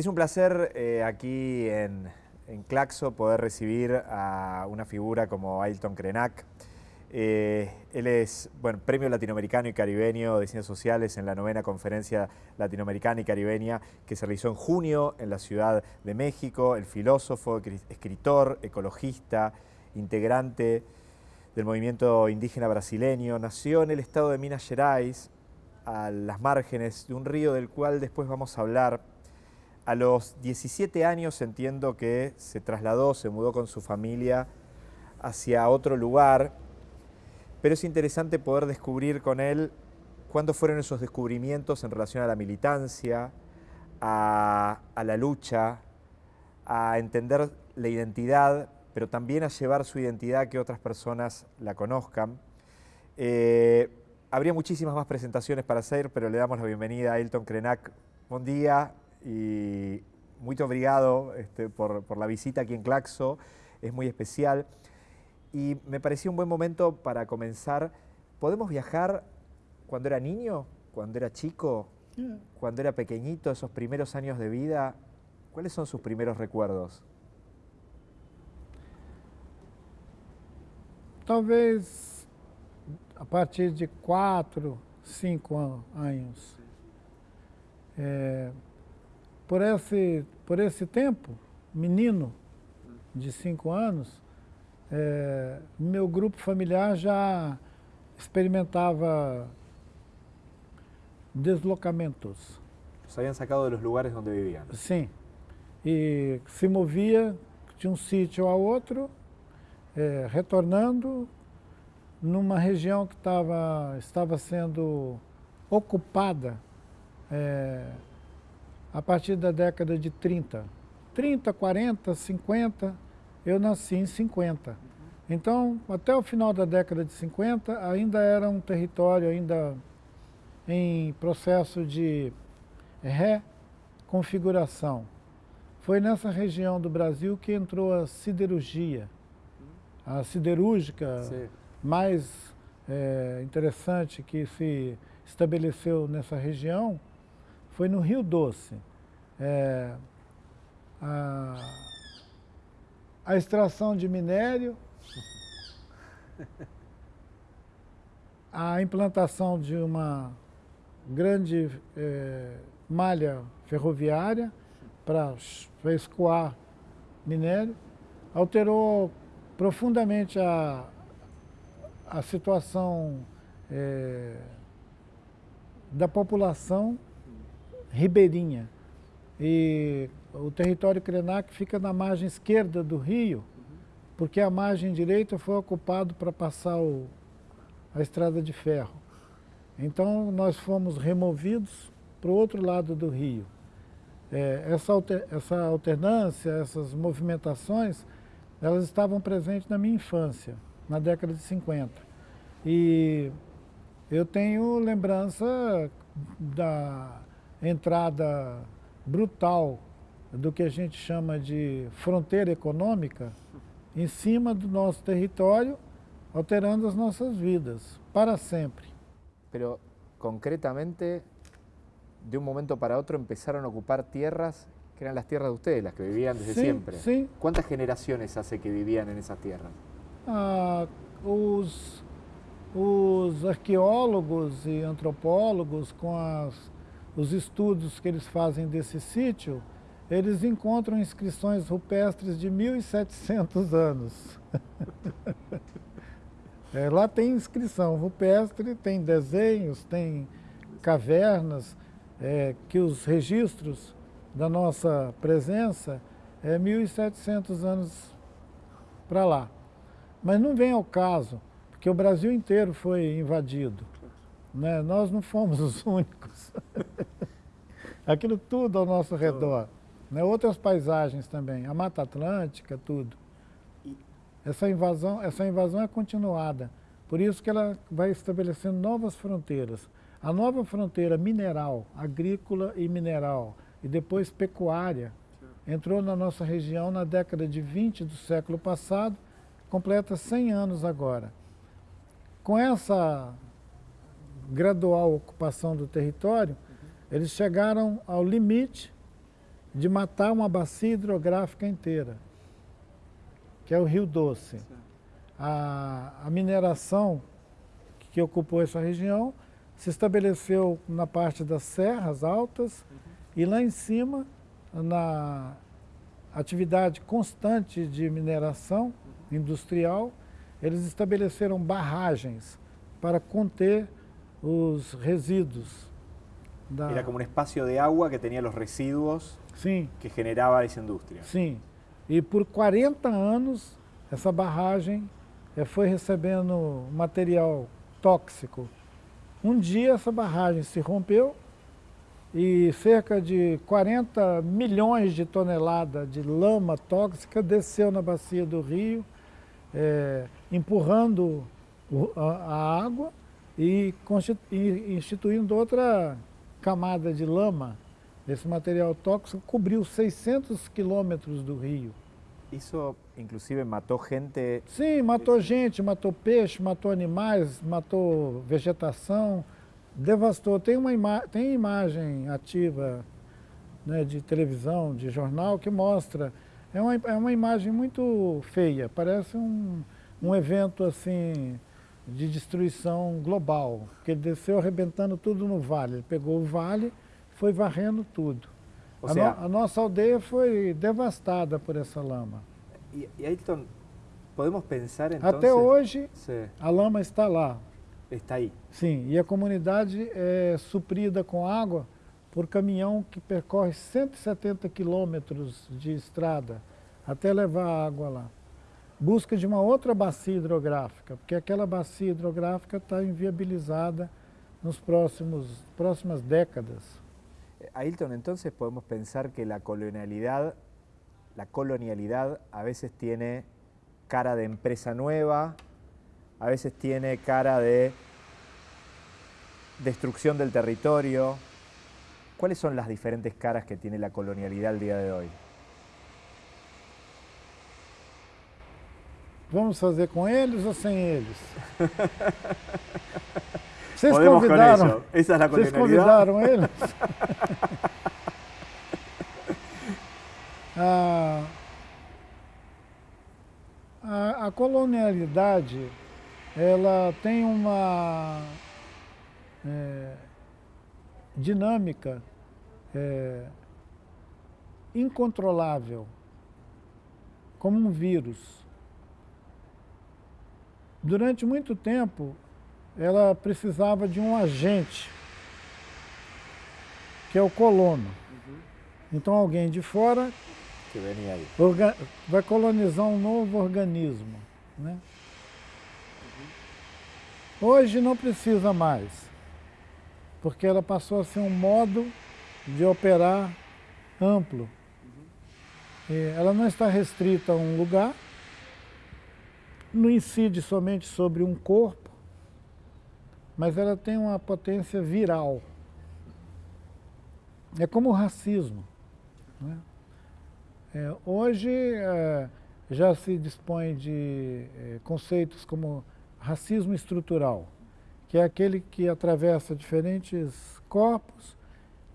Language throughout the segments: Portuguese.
Es un placer eh, aquí en, Claxo poder recibir a una figura como Ailton Krenak. Eh, él es bueno, Premio Latinoamericano y Caribeño de Ciencias Sociales en la novena Conferencia Latinoamericana y Caribeña que se realizó en junio en la Ciudad de México. El filósofo, escritor, ecologista, integrante del movimiento indígena brasileño, nació en el estado de Minas Gerais, a las márgenes de un río del cual después vamos a hablar. A los 17 años entiendo que se trasladó, se mudó con su familia hacia otro lugar, pero es interesante poder descubrir con él cuándo fueron esos descubrimientos en relación a la militancia, a, la lucha, a entender la identidad, pero también a llevar su identidad a que otras personas la conozcan. Eh, habría muchísimas más presentaciones para hacer, pero le damos la bienvenida a Elton Krenak. Buen día y muy obrigado este, por, por, la visita aquí en Claxo, es muy especial. Y me pareció un buen momento para comenzar. ¿Podemos viajar cuando era niño, cuando era chico, cuando era pequeñito, esos primeros años de vida? ¿Cuáles son sus primeros recuerdos? Talvez a partir de quatro, cinco anos. É, por, esse, por esse tempo, menino de cinco anos, é, meu grupo familiar já experimentava deslocamentos. Saíam sacado dos lugares onde viviam? Sim. E se movia de um sítio a outro, é, retornando numa região que tava, estava sendo ocupada é, a partir da década de 30. 30, 40, 50, eu nasci em 50. Então, até o final da década de 50, ainda era um território ainda em processo de reconfiguração. Foi nessa região do Brasil que entrou a siderurgia. A siderúrgica Sim mais é, interessante que se estabeleceu nessa região foi no Rio Doce. É, a, a extração de minério, a implantação de uma grande é, malha ferroviária para escoar minério, alterou profundamente a, a situação é, da população ribeirinha. E o território Krenak fica na margem esquerda do rio, porque a margem direita foi ocupada para passar o, a estrada de ferro. Então nós fomos removidos para o outro lado do rio. É, essa, alter, essa alternância, essas movimentações, elas estavam presentes na minha infância na década de 50. E eu tenho lembrança da entrada brutal do que a gente chama de fronteira econômica em cima do nosso território, alterando as nossas vidas, para sempre. Pero, concretamente, de um momento para outro, começaram a ocupar tierras que eram as tierras de ustedes, as que vivían desde sí, siempre. Sí. ¿Cuántas generaciones hace que vivían en esas tierras? ah, os, os arqueólogos e antropólogos, com as, os estudos que eles fazem desse sítio, eles encontram inscrições rupestres de 1.700 anos. é, lá tem inscrição rupestre, tem desenhos, tem cavernas, é, que os registros da nossa presença é 1.700 anos para lá. Mas não vem ao caso, porque o Brasil inteiro foi invadido. Né? Nós não fomos os únicos. Aquilo tudo ao nosso redor. Né? Outras paisagens também, a Mata Atlântica, tudo. Essa invasão, essa invasão é continuada. Por isso que ela vai estabelecendo novas fronteiras. A nova fronteira mineral, agrícola e mineral, e depois pecuária, entrou na nossa região na década de 20 do século passado completa 100 anos agora. Com essa gradual ocupação do território, eles chegaram ao limite de matar uma bacia hidrográfica inteira, que é o Rio Doce. A, a mineração que ocupou essa região se estabeleceu na parte das serras altas uhum. e lá em cima, na atividade constante de mineração uhum. industrial, eles estabeleceram barragens para conter os resíduos. Da... Era como um espaço de água que tinha os resíduos Sim. que generava essa indústria. Sim. E por 40 anos, essa barragem eh, foi recebendo material tóxico um dia essa barragem se rompeu e cerca de 40 milhões de toneladas de lama tóxica desceu na bacia do rio, é, empurrando a, a, água e instituindo outra camada de lama. Esse material tóxico cobriu 600 quilômetros do rio. Isso, inclusive, matou gente? Sim, matou gente, matou peixe, matou animais, matou vegetação, devastou. Tem uma ima tem imagem ativa né, de televisão, de jornal, que mostra. É uma, é uma imagem muito feia, parece um, um evento assim de destruição global, que ele desceu arrebentando tudo no vale. Ele pegou o vale, foi varrendo tudo. A, no, a, nossa aldeia foi devastada por essa lama. E, e Ayrton, podemos pensar então? Até hoje, sí. a lama está lá. Está aí. Sim, e a comunidade é suprida com água por caminhão que percorre 170 quilômetros de estrada até levar a água lá. Busca de uma outra bacia hidrográfica, porque aquela bacia hidrográfica está inviabilizada nos próximos próximas décadas. Ailton, entonces podemos pensar que la colonialidad, la colonialidad a veces tiene cara de empresa nueva, a veces tiene cara de destrucción del territorio. ¿Cuáles son las diferentes caras que tiene la colonialidad el día de hoy? Vamos fazer com eles ou sem eles? Vocês convidaram, é a Vocês convidaram eles? a, a, a, colonialidade ela tem uma é, dinâmica é, incontrolável, como um vírus. Durante muito tempo, ela precisava de um agente, que é o colono. Uhum. Então alguém de fora vai colonizar um novo organismo. Né? Uhum. Hoje não precisa mais, porque ela passou a ser um modo de operar amplo. Uhum. ela não está restrita a um lugar, não incide somente sobre um corpo, mas ela tem uma potência viral. É como o racismo. Né? É, hoje é, já se dispõe de é, conceitos como racismo estrutural, que é aquele que atravessa diferentes corpos,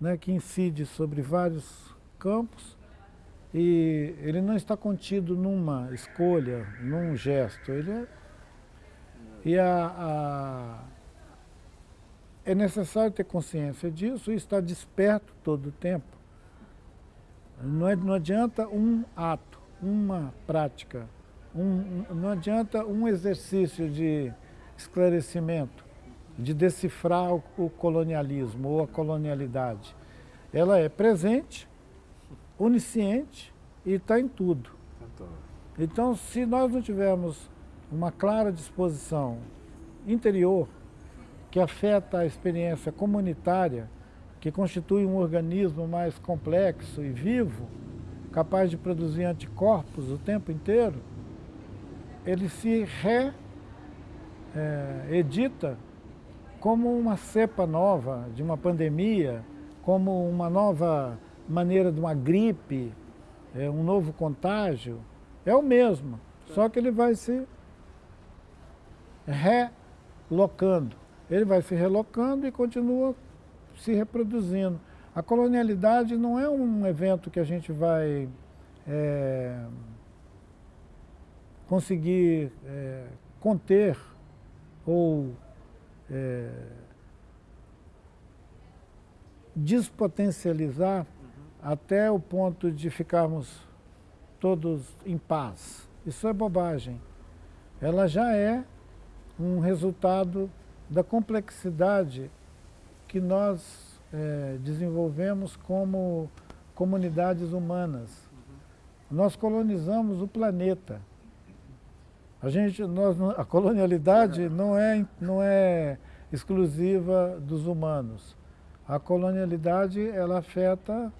né, que incide sobre vários campos e ele não está contido numa escolha, num gesto. Ele é, e a, a é necessário ter consciência disso e estar desperto todo o tempo. Não, é, não adianta um ato, uma prática, um, não adianta um exercício de esclarecimento, de decifrar o, o colonialismo ou a colonialidade. Ela é presente, onisciente e está em tudo. Então, se nós não tivermos uma clara disposição interior que afeta a experiência comunitária, que constitui um organismo mais complexo e vivo, capaz de produzir anticorpos o tempo inteiro, ele se reedita é, como uma cepa nova de uma pandemia, como uma nova maneira de uma gripe, é, um novo contágio. É o mesmo, só que ele vai se relocando ele vai se relocando e continua se reproduzindo. A colonialidade não é um evento que a gente vai é, conseguir é, conter ou é, despotencializar. Até o ponto de ficarmos todos em paz. Isso é bobagem. Ela já é um resultado da complexidade que nós é, desenvolvemos como comunidades humanas. Nós colonizamos o planeta. A, gente, nós, a colonialidade não é, não é exclusiva dos humanos. A colonialidade ela afeta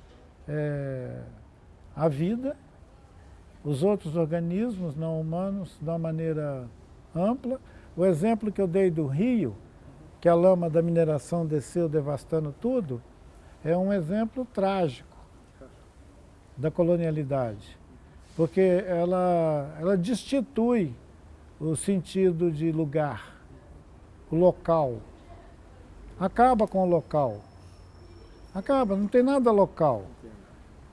é, a vida, os outros organismos não humanos de uma maneira ampla. O exemplo que eu dei do rio, que a lama da mineração desceu devastando tudo, é um exemplo trágico da colonialidade, porque ela, ela destitui o sentido de lugar, o local. Acaba com o local. Acaba, não tem nada local.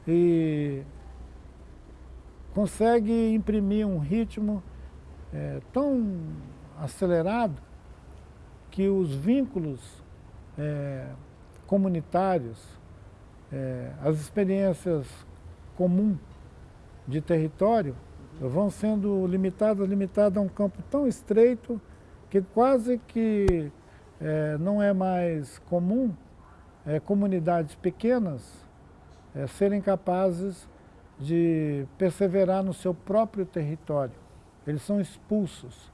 E consegue imprimir um ritmo é, tão acelerado que os vínculos é, comunitários, é, as experiências comuns de território vão sendo limitadas, limitadas a um campo tão estreito que quase que é, não é mais comum é, comunidades pequenas é, serem capazes de perseverar no seu próprio território. Eles são expulsos.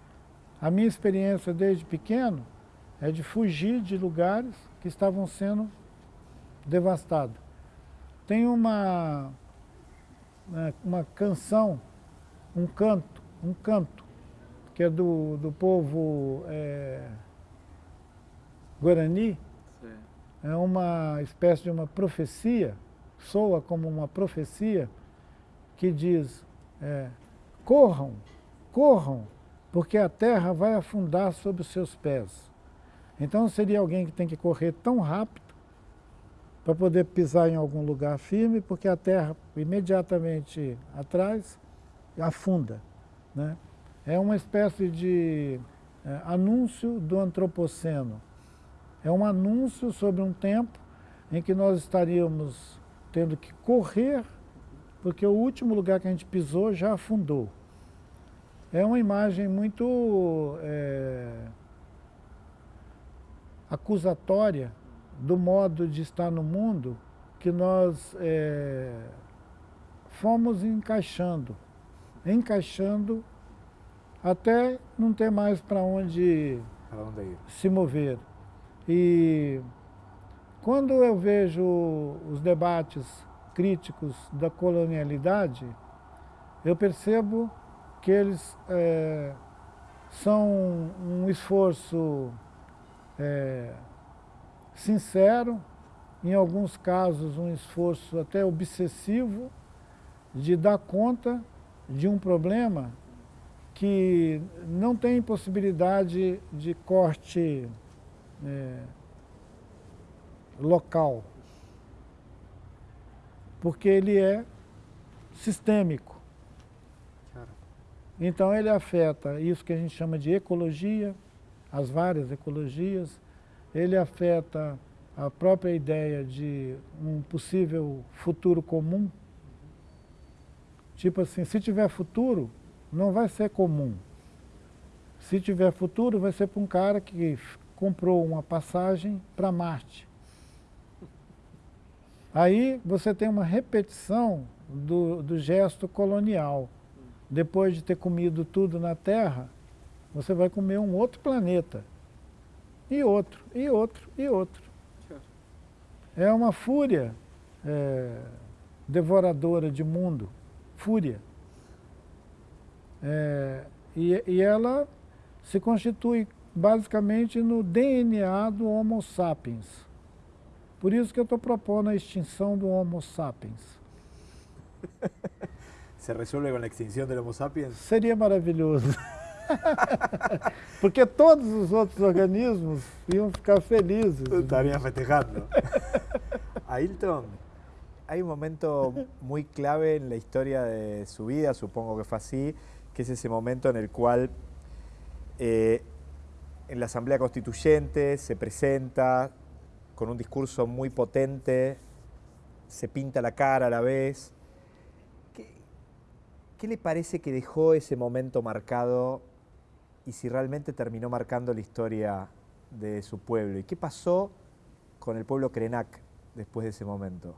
A minha experiência desde pequeno é de fugir de lugares que estavam sendo devastados. Tem uma, né, uma canção um canto, um canto, que é do, do povo é, Guarani, Sim. é uma espécie de uma profecia, soa como uma profecia, que diz, é, corram, corram, porque a terra vai afundar sob os seus pés. Então seria alguém que tem que correr tão rápido para poder pisar em algum lugar firme, porque a terra imediatamente atrás afunda. Né? É uma espécie de é, anúncio do antropoceno. É um anúncio sobre um tempo em que nós estaríamos tendo que correr, porque o último lugar que a gente pisou já afundou. É uma imagem muito é, acusatória do modo de estar no mundo que nós é, fomos encaixando encaixando até não ter mais para onde, onde se mover. E quando eu vejo os debates críticos da colonialidade, eu percebo que eles é, são um esforço é, sincero, em alguns casos um esforço até obsessivo, de dar conta de um problema que não tem possibilidade de corte é, local, porque ele é sistêmico. Então ele afeta isso que a gente chama de ecologia, as várias ecologias, ele afeta a própria ideia de um possível futuro comum, Tipo assim, se tiver futuro, não vai ser comum. Se tiver futuro, vai ser para um cara que comprou uma passagem para Marte. Aí você tem uma repetição do, do gesto colonial. Depois de ter comido tudo na Terra, você vai comer um outro planeta. E outro, e outro, e outro. É uma fúria é, devoradora de mundo fúria. É, e, e ela se constitui basicamente no DNA do Homo sapiens. Por isso que eu estou propondo a extinção do Homo sapiens. Se resolve com a extinção do Homo sapiens? Seria maravilhoso. Porque todos os outros organismos iam ficar felizes. Estariam festejando. Ailton, hay un momento muy clave en la historia de su vida, supongo que fue así, que es ese momento en el cual eh, en la Asamblea Constituyente se presenta con un discurso muy potente, se pinta la cara a la vez. ¿Qué, le parece que dejó ese momento marcado y si realmente terminó marcando la historia de su pueblo? ¿Y qué pasó con el pueblo Krenak después de ese momento?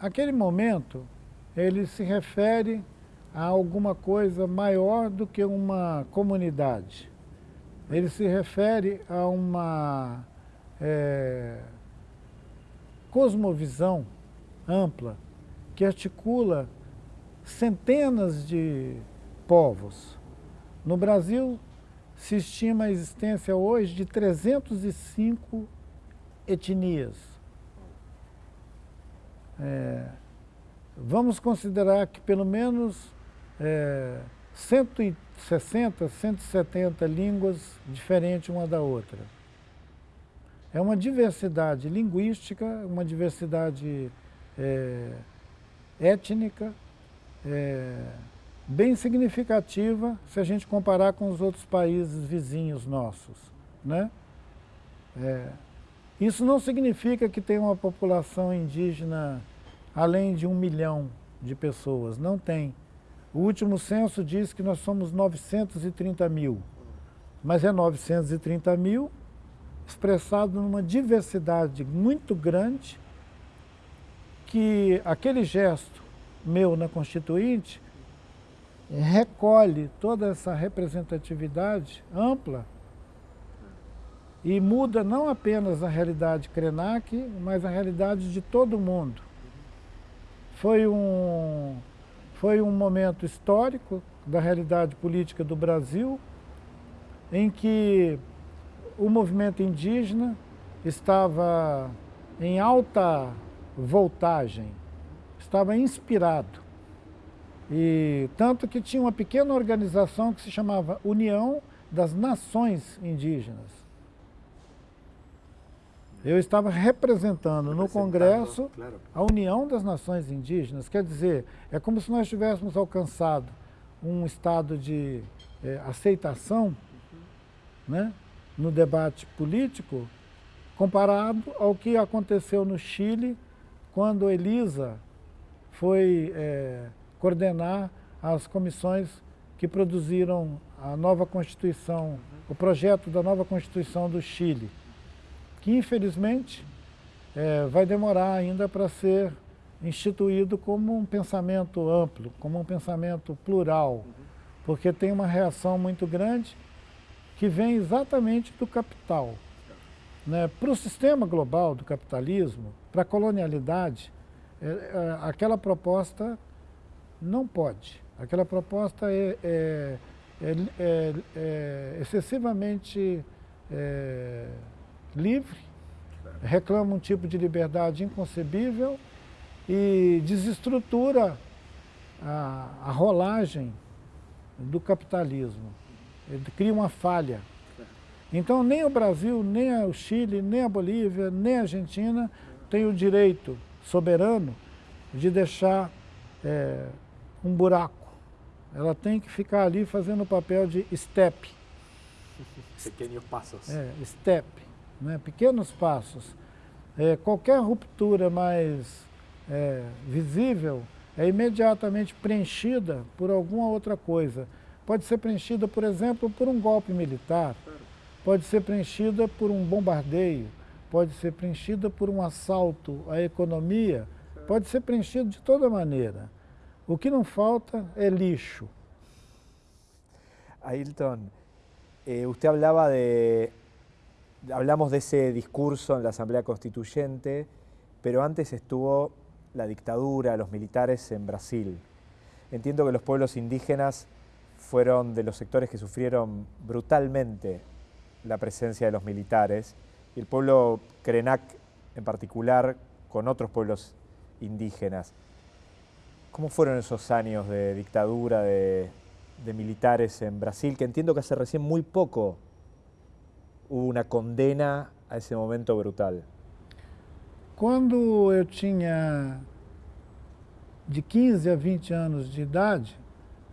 Aquele momento, ele se refere a alguma coisa maior do que uma comunidade. Ele se refere a uma é, cosmovisão ampla que articula centenas de povos. No Brasil, se estima a existência hoje de 305 etnias. É, vamos considerar que pelo menos é, 160, 170 línguas diferentes uma da outra. É uma diversidade linguística, uma diversidade é, étnica, é, bem significativa se a gente comparar com os outros países vizinhos nossos. Né? É, isso não significa que tem uma população indígena além de um milhão de pessoas, não tem. O último censo diz que nós somos 930 mil, mas é 930 mil expressado numa diversidade muito grande que aquele gesto meu na Constituinte recolhe toda essa representatividade ampla e muda não apenas a realidade Krenak, mas a realidade de todo mundo. Foi um, foi um momento histórico da realidade política do Brasil, em que o movimento indígena estava em alta voltagem, estava inspirado. E tanto que tinha uma pequena organização que se chamava União das Nações Indígenas. Eu estava representando no Congresso claro. a União das Nações Indígenas. Quer dizer, é como se nós tivéssemos alcançado um estado de é, aceitação uhum. né, no debate político comparado ao que aconteceu no Chile quando Elisa foi é, coordenar as comissões que produziram a nova Constituição, o projeto da nova Constituição do Chile, que infelizmente é, vai demorar ainda para ser instituído como um pensamento amplo, como um pensamento plural, porque tem uma reação muito grande que vem exatamente do capital. Né? Para o sistema global do capitalismo, para a colonialidade, é, é, aquela proposta não pode. Aquela proposta é, é, é, é, é excessivamente livre, reclama um tipo de liberdade inconcebível e desestrutura a, a rolagem do capitalismo. Ele cria uma falha. Então nem o Brasil, nem o Chile, nem a Bolívia, nem a Argentina têm o direito soberano de deixar é, um buraco. Ela tem que ficar ali fazendo o papel de step. Pequenos passos. É, step, né? pequenos passos. É, qualquer ruptura mais é, visível é imediatamente preenchida por alguma outra coisa. Pode ser preenchida, por exemplo, por um golpe militar, pode ser preenchida por um bombardeio, pode ser preenchida por um assalto à economia, pode ser preenchida de toda maneira. O que não falta é lixo. Ailton, eh, usted hablaba de, hablamos de ese discurso en la Asamblea Constituyente, pero antes estuvo la dictadura, los militares en Brasil. Entiendo que los pueblos indígenas fueron de los sectores que sufrieron brutalmente la presencia de los militares y el pueblo Krenak en particular con otros pueblos indígenas. ¿Cómo fueron esos años de dictadura de, militares en Brasil? Que entiendo que hace recién muy poco hubo una condena a ese momento brutal. Quando eu tinha de 15 a 20 anos de idade,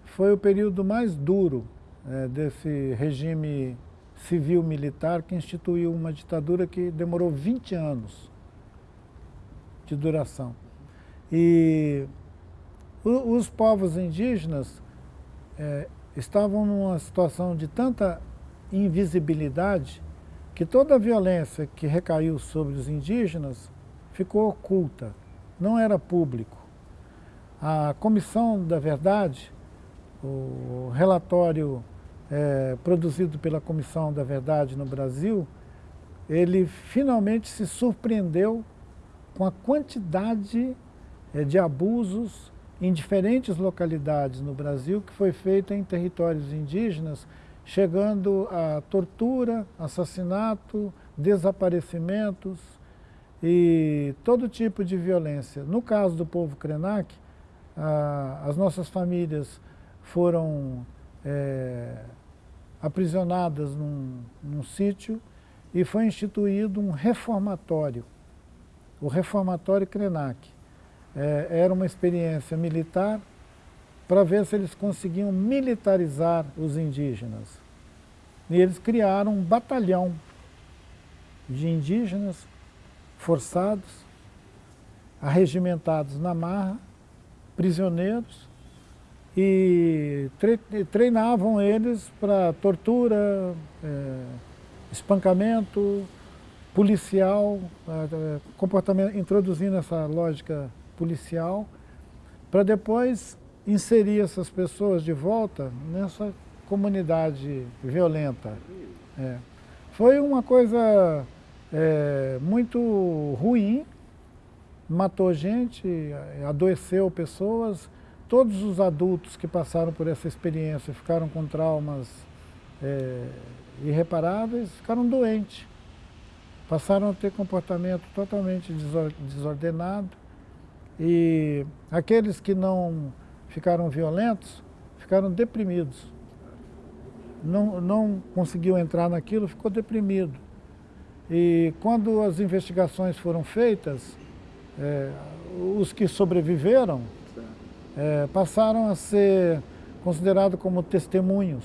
foi o período mais duro é, desse regime civil-militar que instituiu uma ditadura que demorou 20 anos de duração. E os povos indígenas é, estavam numa situação de tanta invisibilidade que toda a violência que recaiu sobre os indígenas ficou oculta, não era público. A Comissão da Verdade, o relatório é, produzido pela Comissão da Verdade no Brasil, ele finalmente se surpreendeu com a quantidade é, de abusos em diferentes localidades no Brasil que foi feito em territórios indígenas, chegando a tortura, assassinato, desaparecimentos e todo tipo de violência. No caso do povo Krenak, as nossas famílias foram é, aprisionadas num, num sítio e foi instituído um reformatório, o Reformatório Krenak. É, era uma experiência militar para ver se eles conseguiam militarizar os indígenas. E eles criaram um batalhão de indígenas forçados, arregimentados na marra, prisioneiros, e treinavam eles para tortura, é, espancamento, policial, comportamento, introduzindo essa lógica policial, para depois inserir essas pessoas de volta nessa comunidade violenta. É. Foi uma coisa é, muito ruim, matou gente, adoeceu pessoas, todos os adultos que passaram por essa experiência ficaram com traumas é, irreparáveis, ficaram doentes. Passaram a ter comportamento totalmente desordenado e aqueles que não ficaram violentos ficaram deprimidos. Não, não conseguiu entrar naquilo, ficou deprimido. E quando as investigações foram feitas, é, os que sobreviveram é, passaram a ser considerados como testemunhos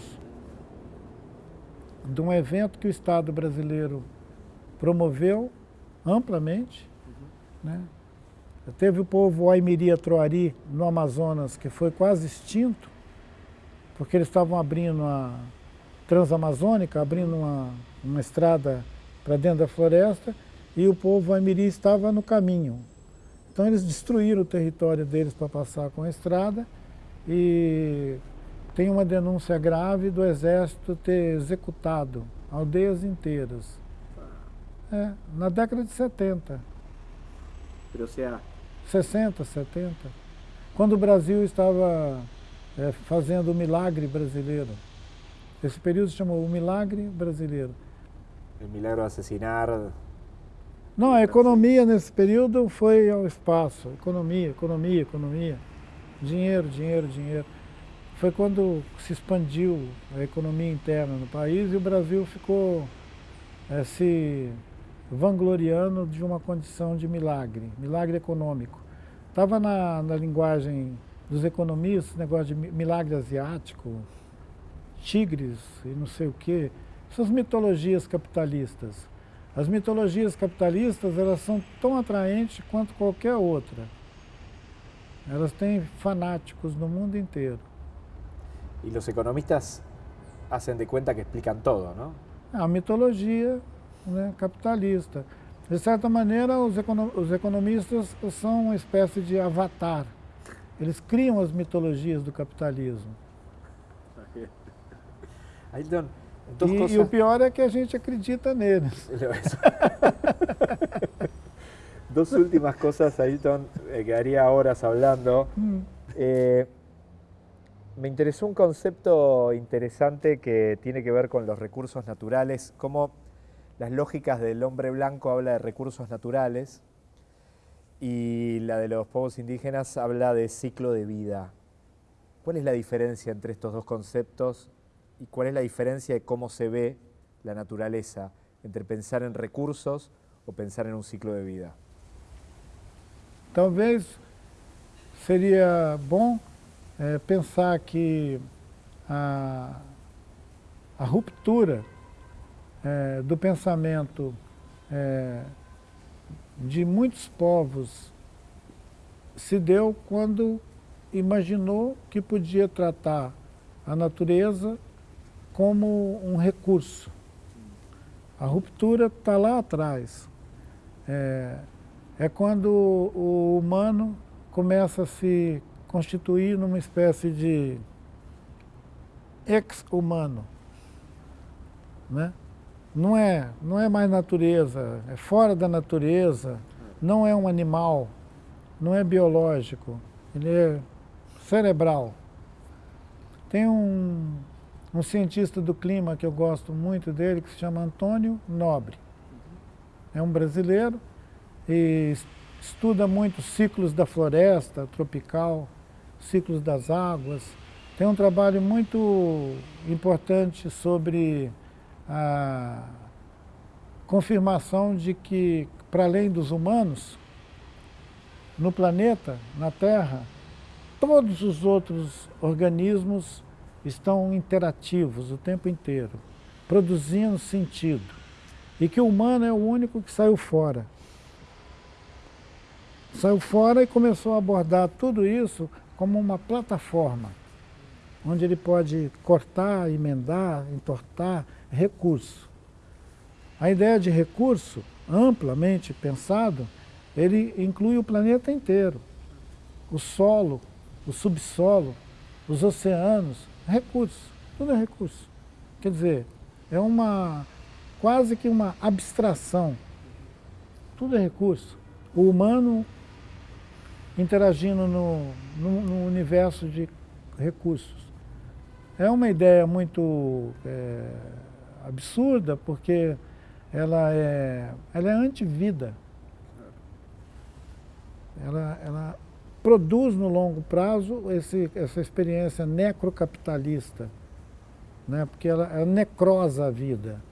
de um evento que o Estado brasileiro promoveu amplamente. Uhum. Né? Teve o povo Aimiria Troari, no Amazonas, que foi quase extinto, porque eles estavam abrindo a Transamazônica, abrindo uma, uma estrada para dentro da floresta, e o povo Aimiri estava no caminho. Então eles destruíram o território deles para passar com a estrada e tem uma denúncia grave do exército ter executado aldeias inteiras. É, na década de 70. Pero, sea... 60, 70. Quando o Brasil estava é, fazendo o milagre brasileiro. Esse período se chamou o milagre brasileiro. O milagre assassinar não, a economia nesse período foi ao espaço. Economia, economia, economia. Dinheiro, dinheiro, dinheiro. Foi quando se expandiu a economia interna no país e o Brasil ficou é, se vangloriando de uma condição de milagre, milagre econômico. Estava na, na linguagem dos economistas, negócio de milagre asiático, tigres e não sei o quê, essas mitologias capitalistas. As mitologias capitalistas elas são tão atraentes quanto qualquer outra. Elas têm fanáticos no mundo inteiro. E os economistas hacen de conta que explicam todo, não? A mitologia né, capitalista. De certa maneira, os, econo os economistas são uma espécie de avatar. Eles criam as mitologias do capitalismo. Ailton, e, cosas... e, o pior é que a gente acredita neles. Dos últimas cosas, Ailton, eh, quedaría horas hablando. Mm. Eh, me interesó un concepto interesante que tiene que ver con los recursos naturales, cómo las lógicas del hombre blanco habla de recursos naturales y la de los pueblos indígenas habla de ciclo de vida. ¿Cuál es la diferencia entre estos dos conceptos y cuál es la diferencia de cómo se ve la naturaleza entre pensar en recursos o pensar en un ciclo de vida? Talvez seria bom é, pensar que a, a ruptura é, do pensamento é, de muitos povos se deu quando imaginou que podia tratar a natureza como um recurso. A ruptura está lá atrás. É, é quando o humano começa a se constituir numa espécie de ex-humano. Né? Não, é, não é mais natureza, é fora da natureza, não é um animal, não é biológico, ele é cerebral. Tem um, um cientista do clima que eu gosto muito dele, que se chama Antônio Nobre. É um brasileiro e estuda muito ciclos da floresta tropical, ciclos das águas. Tem um trabalho muito importante sobre a confirmação de que, para além dos humanos, no planeta, na Terra, todos os outros organismos estão interativos o tempo inteiro, produzindo sentido. E que o humano é o único que saiu fora. Saiu fora e começou a abordar tudo isso como uma plataforma, onde ele pode cortar, emendar, entortar recurso. A ideia de recurso, amplamente pensado, ele inclui o planeta inteiro. O solo, o subsolo, os oceanos, recursos, tudo é recurso. Quer dizer, é uma quase que uma abstração. Tudo é recurso. O humano interagindo no, no, no universo de recursos. É uma ideia muito é, absurda, porque ela é, ela é anti-vida. Ela, ela produz no longo prazo esse, essa experiência necrocapitalista, né? porque ela, ela necrosa a vida.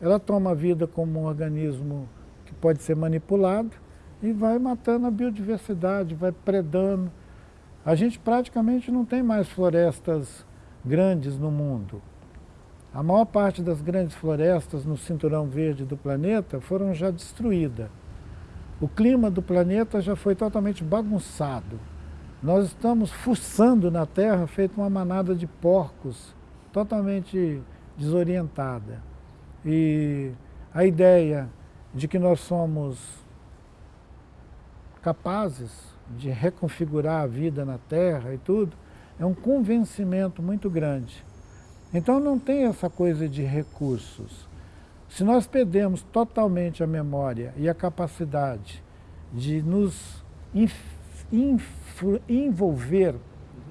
Ela toma a vida como um organismo que pode ser manipulado e vai matando a biodiversidade, vai predando. A gente praticamente não tem mais florestas grandes no mundo. A maior parte das grandes florestas no cinturão verde do planeta foram já destruídas. O clima do planeta já foi totalmente bagunçado. Nós estamos fuçando na Terra feito uma manada de porcos, totalmente desorientada. E a ideia de que nós somos capazes de reconfigurar a vida na Terra e tudo, é um convencimento muito grande. Então não tem essa coisa de recursos. Se nós perdemos totalmente a memória e a capacidade de nos envolver,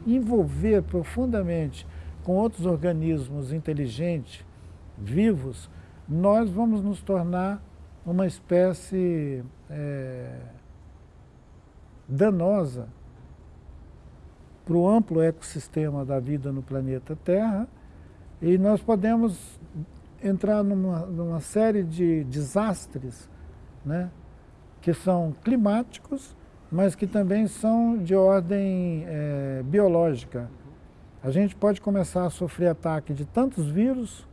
envolver profundamente com outros organismos inteligentes, vivos, nós vamos nos tornar uma espécie é, danosa para o amplo ecossistema da vida no planeta Terra e nós podemos entrar numa, numa série de desastres, né, que são climáticos, mas que também são de ordem é, biológica. A gente pode começar a sofrer ataque de tantos vírus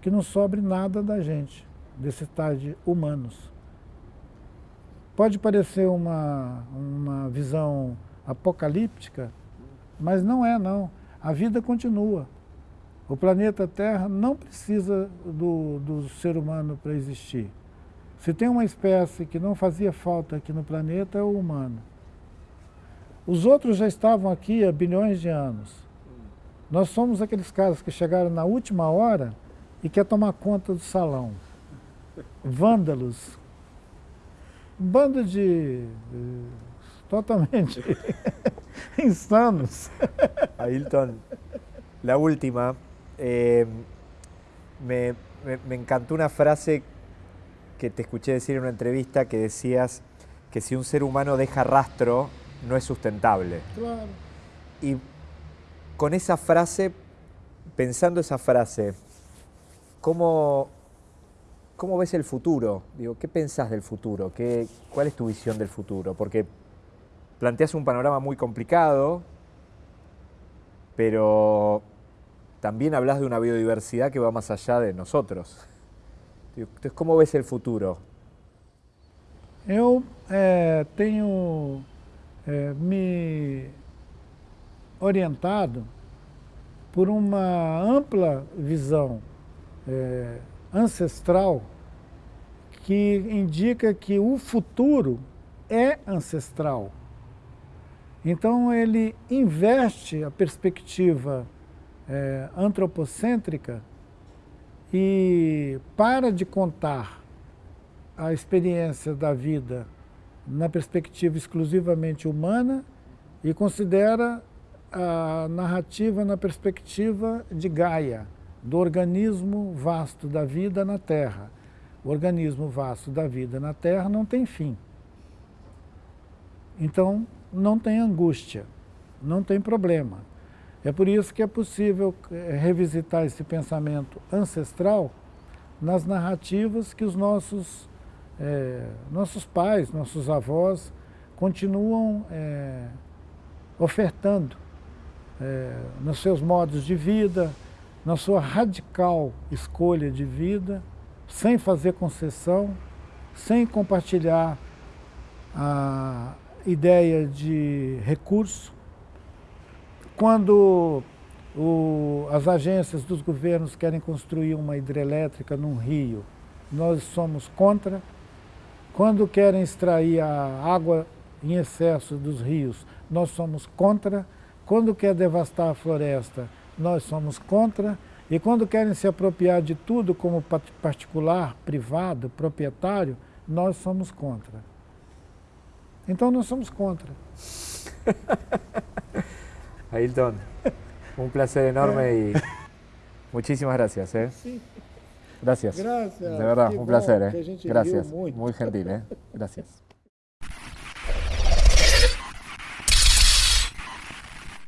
que não sobre nada da gente, desses tais de humanos. Pode parecer uma, uma visão apocalíptica, mas não é não. A vida continua. O planeta Terra não precisa do, do ser humano para existir. Se tem uma espécie que não fazia falta aqui no planeta, é o humano. Os outros já estavam aqui há bilhões de anos. Nós somos aqueles caras que chegaram na última hora e quer tomar conta do salão. Vândalos. Bando de... totalmente insanos. Ailton, la última. Eh, me, me, encantó una frase que te escuché decir en una entrevista que decías que si un ser humano deja rastro, no es sustentable. Claro. Y con esa frase, pensando esa frase, ¿cómo, cómo ves el futuro? Digo, ¿Qué pensás del futuro? ¿Qué, ¿Cuál es tu visión del futuro? Porque planteas un panorama muy complicado, pero también hablas de una biodiversidad que va más allá de nosotros. Entonces, ¿cómo ves el futuro? Eu é, tenho é, me orientado por uma ampla visão é, ancestral que indica que o futuro é ancestral. Então ele investe a perspectiva é, antropocêntrica e para de contar a experiência da vida na perspectiva exclusivamente humana e considera a narrativa na perspectiva de Gaia, do organismo vasto da vida na Terra. O organismo vasto da vida na Terra não tem fim. Então, não tem angústia, não tem problema. É por isso que é possível eh, revisitar esse pensamento ancestral nas narrativas que os nossos, é, nossos pais, nossos avós continuam é, ofertando é, nos seus modos de vida, na sua radical escolha de vida, sem fazer concessão, sem compartilhar a ideia de recurso. Quando o, as agências dos governos querem construir uma hidrelétrica num rio, nós somos contra. Quando querem extrair a água em excesso dos rios, nós somos contra. Quando quer devastar a floresta, nós somos contra. E quando querem se apropriar de tudo como particular, privado, proprietário, nós somos contra. Então nós somos contra. Ailton, un placer enorme y muchísimas gracias. ¿eh? Gracias. Gracias. De verdad, un placer. ¿eh? Gracias. Muy gentil. ¿eh? Gracias.